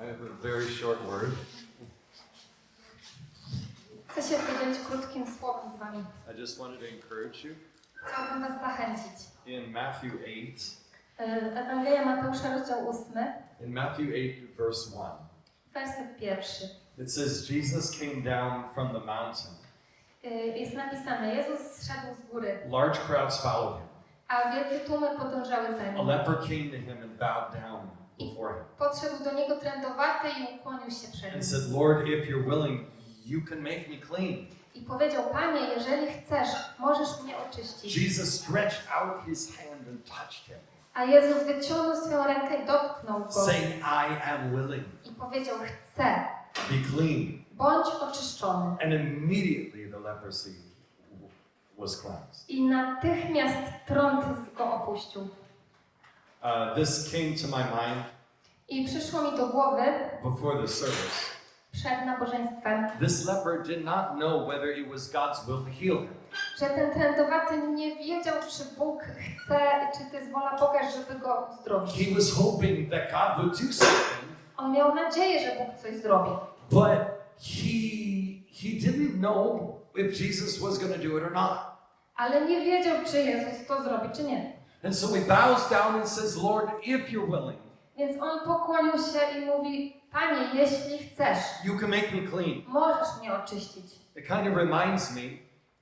I have a very short word. Chcę się podzielić krótkim słowem z Wami. I just wanted to encourage you. Chciałabym Was zachęcić. In Matthew 8, Y, Ewangelia Mateusza, rozdział 8, in Matthew 8, verse 1, werset pierwszy. it says, Jesus came down from the mountain. Y, Jest napisane, Jezus zszedł z góry, Large crowds followed him. a wielkie tłumy podążały za A nim. leper came to him and bowed down before him Podszedł do niego trędowaty i ukłonił się przed and nim. said, Lord, if you're willing, you can make me clean. I powiedział, Panie, jeżeli chcesz, możesz mnie oczyścić. Jesus stretched out his hand and touched him, A Jezus wyciągnął swoją rękę i dotknął go. saying, I am willing. I powiedział, chcę, Be clean. bądź oczyszczony. And immediately the leprosy was cleansed. I natychmiast trąd go opuścił. Uh, this came to my mind I przyszło mi do głowy before the service. przed nabożeństwem, This leper did not know whether it was God's will to heal him. że ten trędowaty nie wiedział, czy Bóg chce, czy to jest wola Boga, żeby go uzdrowić. He was hoping that God would do something, On miał nadzieję, że Bóg coś zrobi, but he he didn't know if Jesus was going to do it or not. ale nie wiedział, czy Jezus to zrobi, czy nie. And so he bows down and says, "Lord, if you're willing, Więc on pokłonił się i mówi, Panie, jeśli chcesz, you can make me clean." możesz mnie oczyścić. It kind of reminds me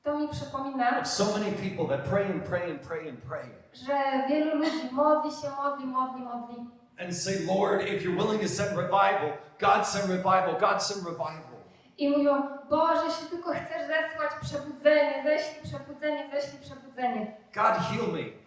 To mi przypomina, of so many people that pray and pray and pray and pray że wielu ludzi modli się, modli, modli, modli and say, "Lord, if you're willing to send revival, God send revival, God send revival." i mówią, Boże, jeśli tylko chcesz zesłać przebudzenie, ześlij przebudzenie, ześlij przebudzenie. God heal me.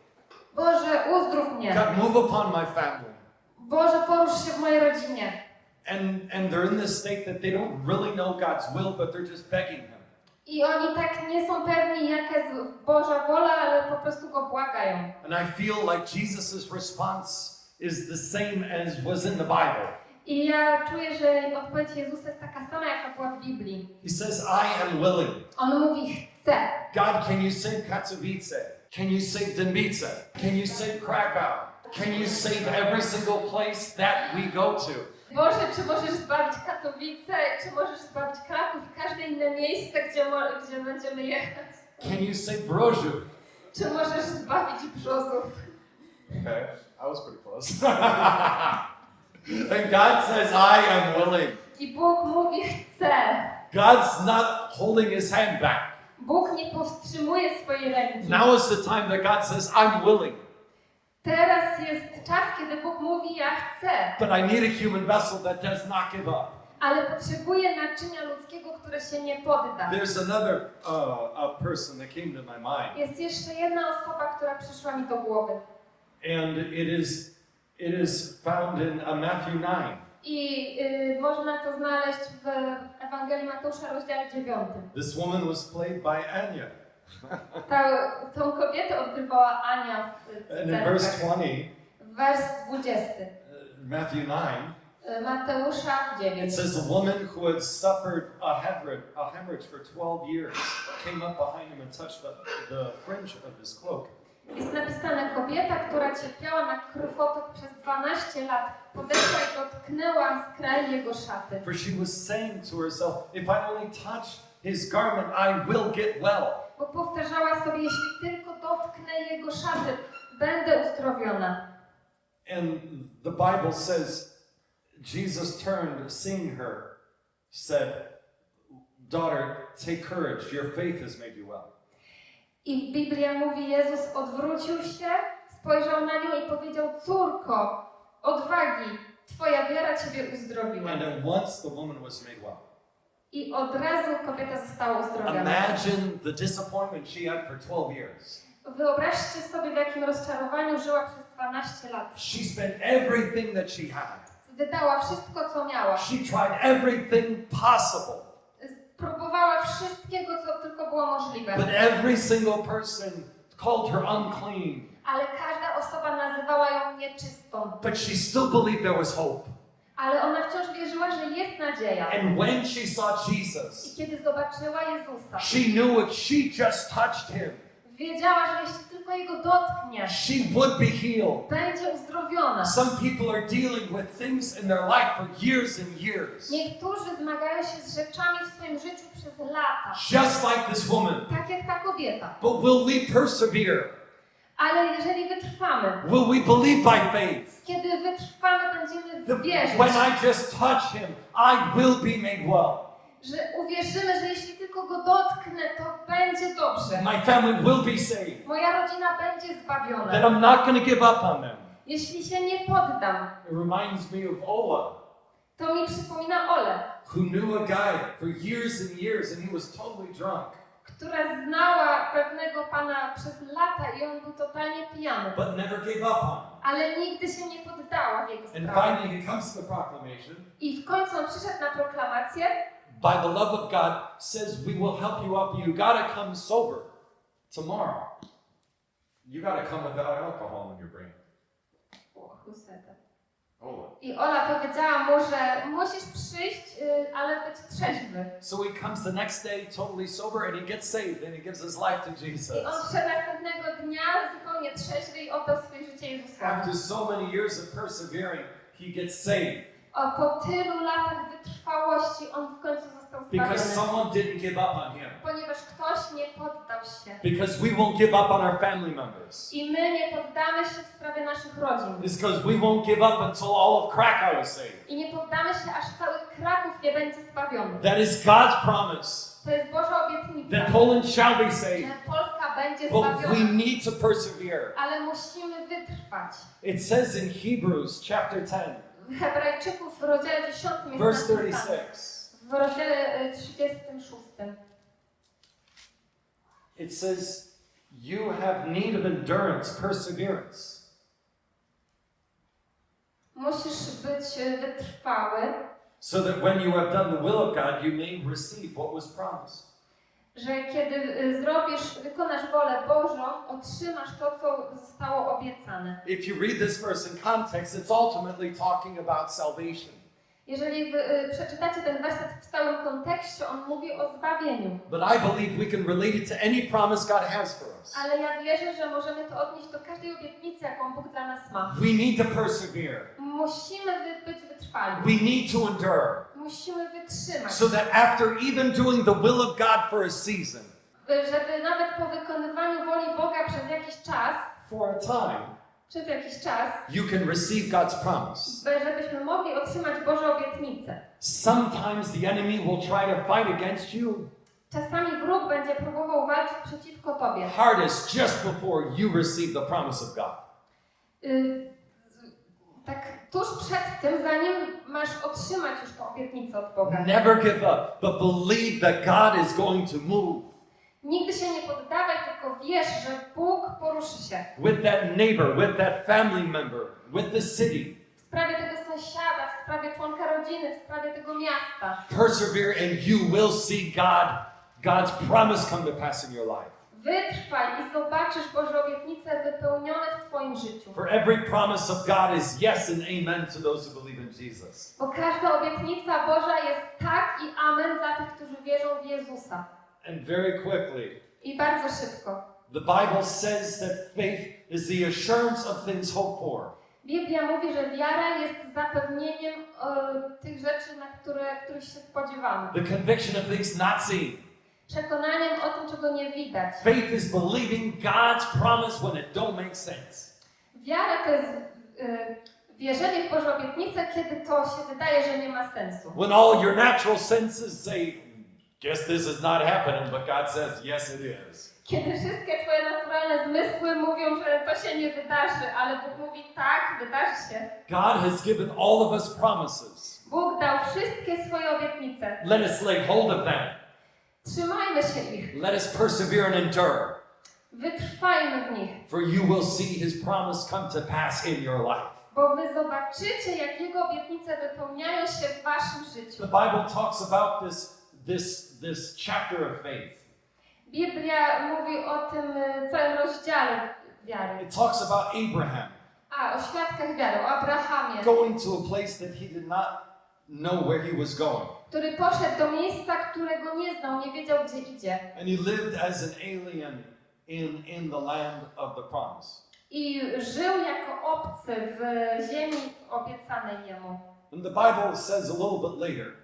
Boże, uzdrów mnie. God move upon my family. Boże, porusz się w mojej rodzinie. And and they're in this state that they don't really know God's will, but they're just begging him. I oni tak nie są pewni, jaka jest Boża wola, ale po prostu go błagają. And I feel like Jesus' response is the same as was in the Bible. I ja czuję, że odpowiedź Jezusa jest taka sama, jaka była w Biblii. He says, I am willing. On mówi, chcę. God, can you save Katowice? Can you save Dębice? Can you save Krakow? Can you save every single place that we go to? Boże, czy możesz zbawić Katowice, czy możesz zbawić Kraków i każde inne miejsce, gdzie, gdzie będziemy jechać? Can you save Brożu? Czy możesz zbawić Brzozów? Okay, I was pretty close. and God says, I am willing. I Bóg mówi, chcę. God's not holding his hand back. Bóg nie powstrzymuje swojej ręki. Now is the time that God says, I'm willing, Teraz jest czas, kiedy Bóg mówi, ja chcę. but I need a human vessel that does not give up. Ale potrzebuje naczynia ludzkiego, które się nie podda. There's another uh, person that came to my mind, Jest jeszcze jedna osoba, która przyszła mi do głowy. and it is it is found in uh, Matthew 9. I y, można to znaleźć w Ewangelii Mateusza, rozdziale 9. This woman was played by Anya, Ta, tą kobietę odgrywała Ania w and in verse scenach. 20, Wers 20. uh, Matthew 9, y, Mateusza it 9. says a woman who had suffered a hemorrhage, a hemorrhage for 12 years came up behind him and touched the, the fringe of his cloak. Jest napisane, kobieta, która cierpiała na krwotok przez 12 lat, podeszła i dotknęła skraj jego szaty. For she was saying to herself, If I only touch his garment, I will get well. Bo powtarzała sobie, jeśli tylko dotknę jego szaty, będę uzdrowiona. And the Bible says, Jesus turned, seeing her, said, Daughter, take courage, your faith has made you well. I Biblia mówi, Jezus odwrócił się, spojrzał na nią i powiedział, córko, odwagi, twoja wiara ciebie uzdrowiła. And at once the woman was made well. I od razu kobieta została uzdrowiona. Imagine the disappointment she had for 12 years. Wyobraźcie sobie, w jakim rozczarowaniu żyła przez 12 lat. She spent everything that she had, Wydała wszystko, co miała. she tried everything possible. Próbowała wszystkiego, co tylko było możliwe. But every single person called her unclean. Ale każda osoba nazywała ją nieczystą. But she still believed there was hope. Ale ona wciąż wierzyła, że jest nadzieja. And when she saw I Jesus, kiedy zobaczyła Jezusa, she knew if she just touched him, wiedziała, że jeśli tylko jego dotknie, she would be healed. będzie uzdrowiona. Some people are dealing with things in their life for years and years. Niektórzy zmagają się z rzeczami w swoim życiu przez lata, Just like this woman. tak jak ta kobieta. But will we persevere? Ale jeżeli wytrwamy, Will we believe by faith? kiedy wytrwamy, będziemy wierzyć, when I just touch him, I will be made well. Że uwierzymy, że jeśli tylko go dotknę, to będzie dobrze. My family will be saved. Moja rodzina będzie That zbawiona. I'm not going to give up on them. Jeśli się nie poddam, It reminds me of Ola, to mi przypomina Ole, who knew a guy for years and years, and he was totally drunk. która znała pewnego pana przez lata i on był totalnie pijany. but never gave up on. Ale nigdy się nie poddała w jego And sprawie. finally, he comes to the proclamation I w końcu on przyszedł na proklamację, by the love of God, says, We will help you up. You got to come sober tomorrow. You got to come without alcohol in your brain. Who said that? Ola. I Ola powiedziała mu, że musisz przyjść, ale być trzeźwy. So he comes the next day totally sober and he gets saved and he gives his life to Jesus. I on wszedł następnego dnia zupełnie trzeźwy i oddał swoje życie Jezusowi. After so many years of persevering, he gets saved O, po tylu latach wytrwałości on w końcu został because zbawiony. someone didn't give up on him. Ponieważ ktoś nie poddał się. Because we won't give up on our family members. I my nie poddamy się w sprawie naszych rodzin. It's because we won't give up until all of Krakow is saved. I nie poddamy się, aż cały Kraków nie będzie zbawiony. That is God's promise To jest Boża obietnica, that Poland shall be saved. że Polska będzie But we zbawiona. need to persevere. Ale musimy wytrwać. It says in Hebrews chapter 10, W Hebrajczyków w rozdziale 10 jest verse napisane. 36, W rozdziale y, 36. it says, You have need of endurance, perseverance. Musisz być y, wytrwały, so that when you have done the will of God, you may receive what was promised. Że kiedy y, zrobisz, wykonasz wolę Bożą, otrzymasz to, co zostało obiecane. If you read this verse in context, it's ultimately talking about salvation. Jeżeli wy, y, przeczytacie ten werset w całym kontekście, on mówi o zbawieniu. But I believe we can relate it to any promise God has for us. Ale ja wierzę, że możemy to odnieść do każdej obietnicy, jaką Bóg dla nas ma. We need to persevere. Musimy być wytrwali. We need to endure. Musimy wytrzymać. So that after even doing the will of God for a season, Y, Żeby nawet po wykonywaniu woli Boga przez jakiś czas, for a time, przez jakiś czas, you can receive God's promise. by- żebyśmy mogli otrzymać Boże obietnice. Sometimes the enemy will try to fight against you Czasami wróg będzie próbował walczyć przeciwko Tobie. hardest just before you receive the promise of God. Y, tak tuż przed tym, zanim masz otrzymać już tę obietnicę od Boga. Never give up, but believe that God is going to move Nigdy się nie tylko wiesz, że Bóg poruszy się. with that neighbor, with that family member, with the city. W sprawie tego sąsiada, w sprawie członka rodziny, w sprawie tego miasta. Persevere and you will see God, God's promise come to pass in your life. Wytrwaj i zobaczysz Boże obietnice wypełnione w Twoim życiu. For every promise of God is yes and amen to those who believe in Jesus. Bo każda obietnica Boża jest tak i amen dla tych, którzy wierzą w Jezusa. And very quickly, I bardzo szybko. the Bible says that faith is the assurance of things hoped for, Biblia mówi, że wiara jest zapewnieniem e, tych rzeczy, na które, których się spodziewamy. the conviction of things not seen. Przekonaniem o tym, czego nie widać. Faith is believing God's promise when it don't make sense. Wiara to jest e, wierzenie w Boże obietnice, kiedy to się wydaje, że nie ma sensu. When all your natural senses say, guess this is not happening, but God says, yes, it is. Kiedy wszystkie Twoje naturalne zmysły mówią, że to się nie wydarzy, ale Bóg mówi tak, wydarzy się. God has given all of us promises. Bóg dał wszystkie swoje obietnice. Let us lay hold of them. Trzymajmy się ich. Let us persevere and endure, Wytrwajmy w nich. for you will see His promise come to pass in your life. Bo wy zobaczycie, jak Jego obietnice wypełniają się w waszym życiu. The Bible talks about this, this, this chapter of faith. Biblia mówi o tym e, całym rozdziale wiary. It talks about Abraham A, o świadkach wiary, o Abrahamie, going to a place that he did not know where he was going. który poszedł do miejsca, którego nie znał, nie wiedział, gdzie idzie. And he lived as an alien in, in the land of the promise. I żył jako obcy w ziemi obiecanej jemu. And the Bible says a little bit later,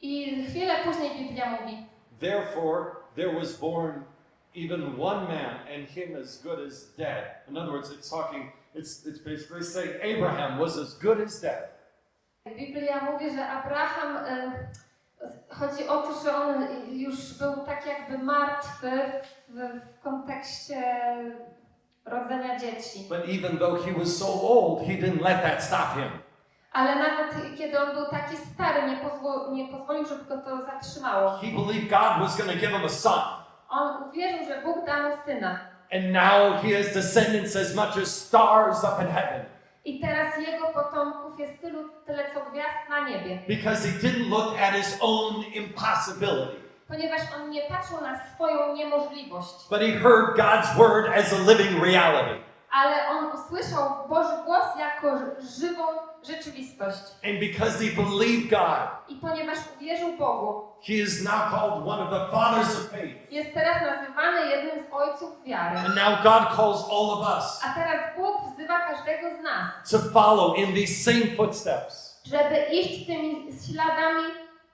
I chwilę później Biblia mówi, therefore there was born even one man, and him as good as dead. In other words, it's talking, it's, it's basically saying Abraham was as good as dead. Biblia mówi, że Abraham, e, chodzi o to, że on już był tak jakby martwy w, w kontekście rodzenia dzieci. But even though he was so old, he didn't let that stop him. Ale nawet kiedy on był taki stary, nie, pozwo- nie pozwolił, żeby go to zatrzymało. He believed God was going to give him a son. On uwierzył, że Bóg dał mu syna. And now he has descendants as much as stars up in heaven. I teraz jego potomków jest tylu, tyle co gwiazd na niebie. Because he didn't look at his own impossibility, Ponieważ on nie patrzył na swoją niemożliwość, but he heard God's word as a living reality. ale on usłyszał Boży głos jako żywą rzeczywistość. And because he believed God, I ponieważ uwierzył Bogu, he is now called one of the fathers of faith. jest teraz nazywany jednym z ojców wiary. And now God calls all of us A teraz Bóg wzywa każdego z nas, to follow in these same footsteps, żeby iść tymi śladami,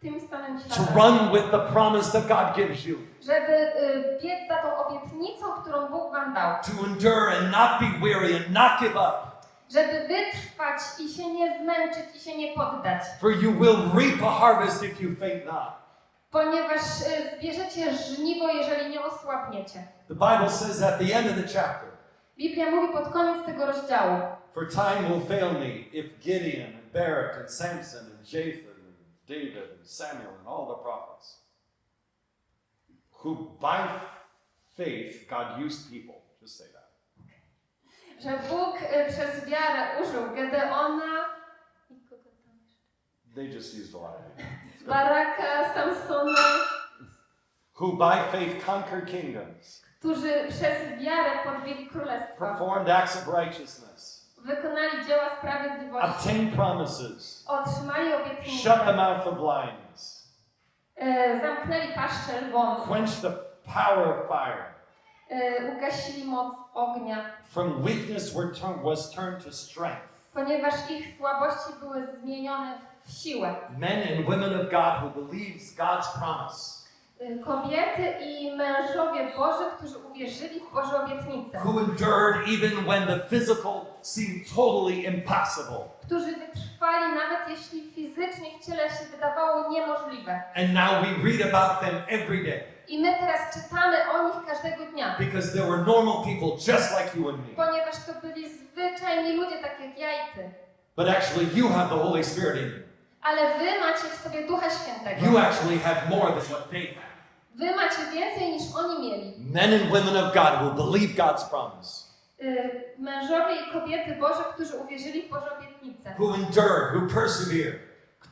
tymi samymi to śladami. run with the promise that God gives you, Żeby y, biec za tą obietnicą, którą Bóg wam dał. to endure and not be weary and not give up. Żeby wytrwać i się nie zmęczyć i się nie poddać. For you will reap a harvest if you faint not. Ponieważ y, zbierzecie żniwo, jeżeli nie osłabniecie. The Bible says at the end of the chapter, Biblia mówi pod koniec tego rozdziału. For time will fail me if Gideon and Barak and Samson and Japheth and David and Samuel and all the prophets, who by faith God used people, just say Że Bóg y, przez wiarę użył Gedeona, i kogo tam jeszcze? they just used a lot of people, Baraka, Samsona, who by faith conquered kingdoms, którzy przez wiarę podjęli królestwa. performed acts of righteousness, Wykonali dzieła sprawiedliwości. obtained promises, Otrzymali shut the obietnice. mouth of lions, y, Zamknęli paszczę lwom. quenched the power of fire. Y, Ugasili moc ognia. From weakness were was turned to strength. Ponieważ ich słabości były zmienione w siłę. Men and women of God who believes God's promise. Y, Kobiety i mężowie Boży, którzy uwierzyli w Boże obietnice. who endured even when the physical seemed totally impossible. Którzy wytrwali nawet jeśli fizycznie w ciele się wydawało niemożliwe. And now we read about them every day I my teraz czytamy o nich każdego dnia. because they were normal people just like you and me. Ponieważ to byli zwyczajni ludzie, tak jak ja i ty. But actually, you have the Holy Spirit in you. Ale wy macie w sobie Ducha You Świętego. actually have more than what they have. Wy macie więcej niż oni mieli. Men and women of God who believe God's promise, Y, Mężowie i kobiety Boże, którzy uwierzyli w Boże obietnice. who endured, who persevered.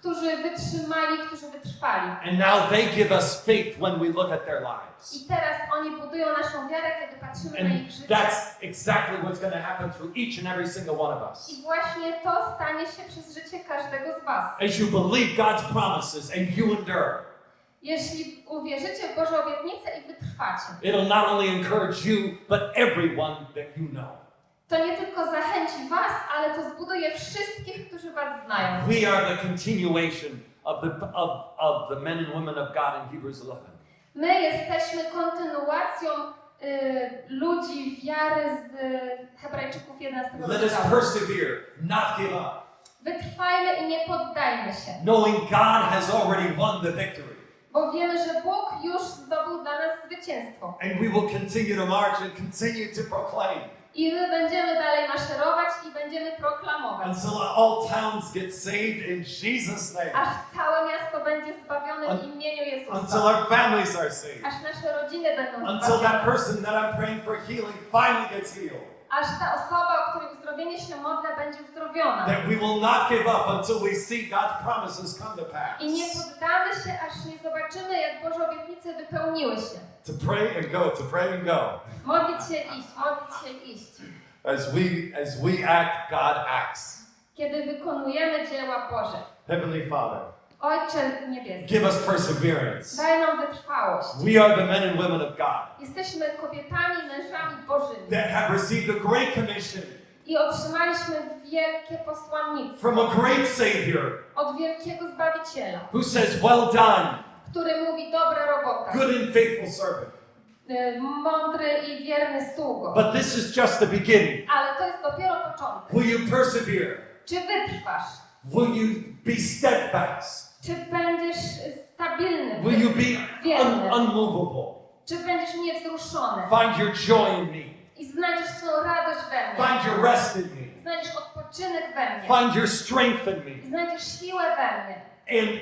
Którzy wytrzymali, którzy wytrwali. And now they give us faith when we look at their lives. I teraz oni budują naszą wiarę, kiedy patrzymy na And ich życie. that's exactly what's going to happen through each and every single one of us. I właśnie to stanie się przez życie każdego z Was. As you believe God's promises and you endure, Jeśli uwierzycie w Boże obietnice i wytrwacie, It'll not only encourage you, but everyone that you know. To nie tylko zachęci Was, ale to zbuduje wszystkich, którzy Was znają. We are the continuation of the, of, of the men and women of God in Hebrews 11. My jesteśmy kontynuacją y, ludzi wiary z y, Hebrajczyków 11 Let us persevere, not give up, Wytrwajmy i nie poddajmy się, knowing God has already won the victory. bo wiemy, że Bóg już zdobył dla nas zwycięstwo. And we will continue to march and continue to proclaim I my będziemy dalej maszerować i będziemy proklamować. until all towns get saved in Jesus' name, Aż całe miasto będzie zbawione w imieniu until Jezusa. our families are saved, Aż nasze rodziny będą until that zbawione. person that I'm praying for healing finally gets healed. Aż ta osoba, o której uzdrowienie się modlę, będzie uzdrowiona. That we will not give up until we see God's promises come to pass. I nie poddamy się, aż nie zobaczymy, jak Boże obietnice wypełniły się. To pray and go, to pray and go. Modlić się iść, modlić się iść. As we as we act, God acts. Kiedy wykonujemy dzieła Boże. Heavenly Father, Ojcze niebieski, give us perseverance. daj nam wytrwałość. We are the men and women of God Jesteśmy kobietami, mężami bożymi that have received the Great Commission i otrzymaliśmy wielkie posłannictwo from a great Savior od wielkiego Zbawiciela, who says, Well done, który mówi dobra robota, good and faithful servant. y, mądry i wierny sługo. But this is just the beginning. Ale to jest dopiero początek. Will you persevere? Czy wytrwasz? Will you be steadfast? Czy będziesz stabilny? Will you be un- unmovable? Czy będziesz niewzruszony? Find your joy in me. I znajdziesz swoją radość we mnie. Find your rest in me. Znajdziesz odpoczynek we mnie. Find your strength in I me. znajdziesz siłę we mnie. And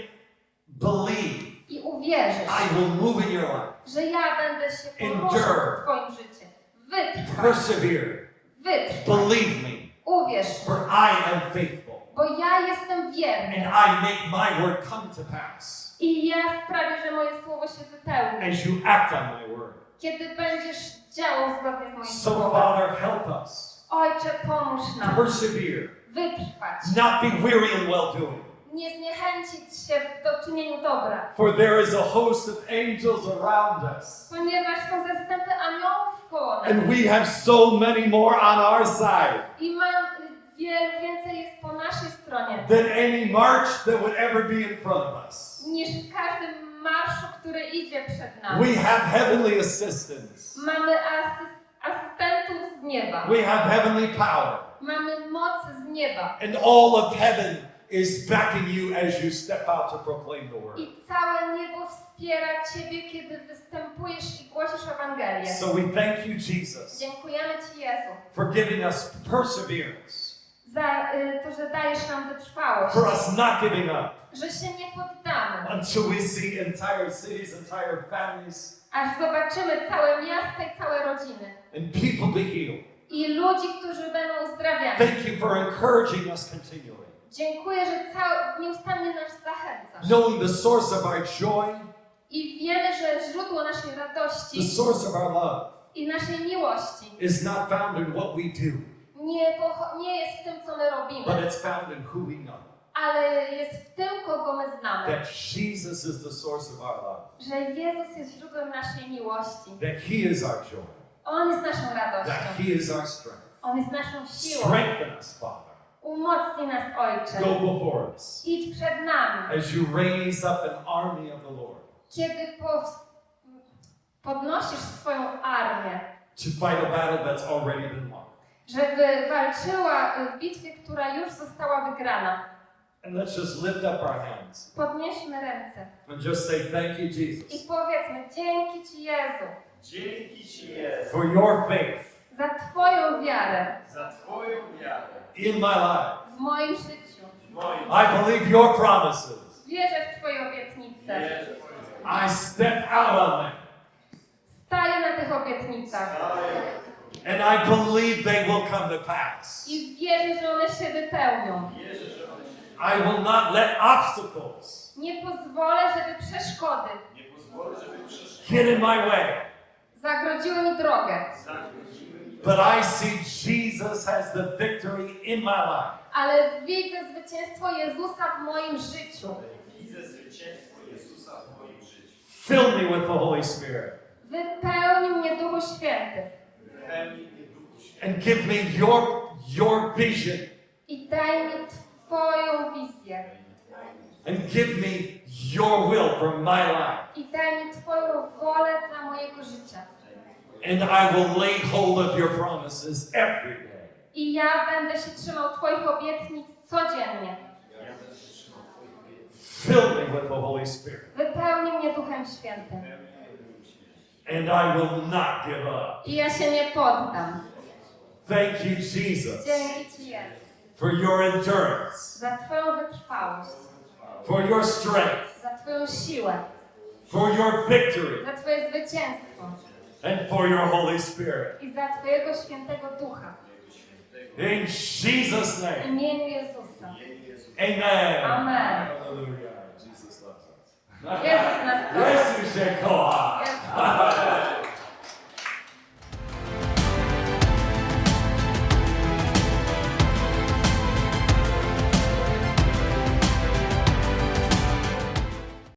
believe I uwierzysz, I will move in your life. że ja będę się poruszał Endure. w Twoim życiu. Wytrwaj. Persevere. Wytrwaj. Believe me, Uwierz, for I am faithful. Bo ja jestem And wierny. I make my word come to pass I ja sprawię, że moje słowo się wypełni. as you act on my word. Kiedy będziesz działał zgodnie z moim So, słowem. Father, help us Ojcze, pomóż nam persevere, wytrwać. not be weary in well doing. Nie zniechęcić się w czynieniu dobra. For there is a host of angels around us, Ponieważ są zastępy aniołów koło nas. and we have so many more on our side I mam wiele więcej jest po naszej stronie than any march that would ever be in front of us. niż w każdym marszu, który idzie przed nami. We have heavenly assistance, Mamy asy- asystentów z nieba. we have heavenly power, Mamy moc z nieba. and all of heaven is backing you as you step out to proclaim the word. I całe niebo wspiera Ciebie, kiedy występujesz i głosisz Ewangelię. So we thank you, Jesus, Dziękujemy Ci, Jezu, for giving us perseverance, to, że dajesz nam wytrwałość, for us not giving up. Że się nie poddamy, until we see entire cities, entire families, aż zobaczymy całe miasta i całe rodziny. And people be healed. i ludzi, którzy będą uzdrawiani. Thank you for encouraging us continually, Dziękuję, że cały, nieustannie nas zachęcasz. knowing the source of our joy, I wiemy, że źródło naszej the radości source of our love, i naszej miłości is not found in what we do, nie, nie jest w tym, co my but robimy, it's found in who we know. ale jest w tym, kogo my znamy. That Jesus is the source of our love, Że Jezus jest źródłem naszej miłości. that He is our joy, On jest naszą that radością. He is our strength. On jest naszą siłą. Strengthen us, Father. Umocnij nas, Ojcze. Go before us Idź przed nami. as you raise up an army of the Lord Kiedy podnosisz swoją armię, to fight a battle that's already been won. Żeby walczyła w bitwie, która już została wygrana. And let's just lift up our hands Podnieśmy ręce and just say, Thank you, i Jesus, powiedzmy dzięki Ci Jezu Dzięki Ci Jezu for your faith za Twoją wiarę za Twoją wiarę in my life. w moim życiu. w moim I believe your promises. Wierzę w Twoje obietnice. wierze w Twoją I step out on them. Staję na tych obietnicach And I believe they will come to pass. i wierzę, że one się wypełnią. I will not let obstacles Nie pozwolę, żeby przeszkody nie pozwolę, żeby przeszkadzać. get in my way. zagrodziły mi drogę. But I see Jesus has the victory in my life. Ale widzę zwycięstwo Jezusa w moim życiu. Fill me with the Holy Spirit Wypełnił mnie Duchu Święty And give me your, your vision i daj mi Twoją wizję. and give me your will for my life. I daj mi Twoją wolę dla mojego życia. And I will lay hold of your promises every day. I ja będę się trzymał Twoich obietnic codziennie. Fill me with the Holy Spirit. Wypełnij mnie Duchem Świętym. Pełni mnie Duchu Świętego. And I will not give up. I ja się nie poddam. Thank you, Jesus, Dzięki Ci Jezus. for your endurance, Za Twoją wytrwałość. for your strength, Za Twoją siłę. for your victory, Za Twoje zwycięstwo. and for your Holy Spirit. I za Twojego Świętego Ducha. In Jesus' W name. Jezusa. Imieniu Jezusa. Amen. Amen. Hallelujah. Jezus nas kocha. Jezus się kocha.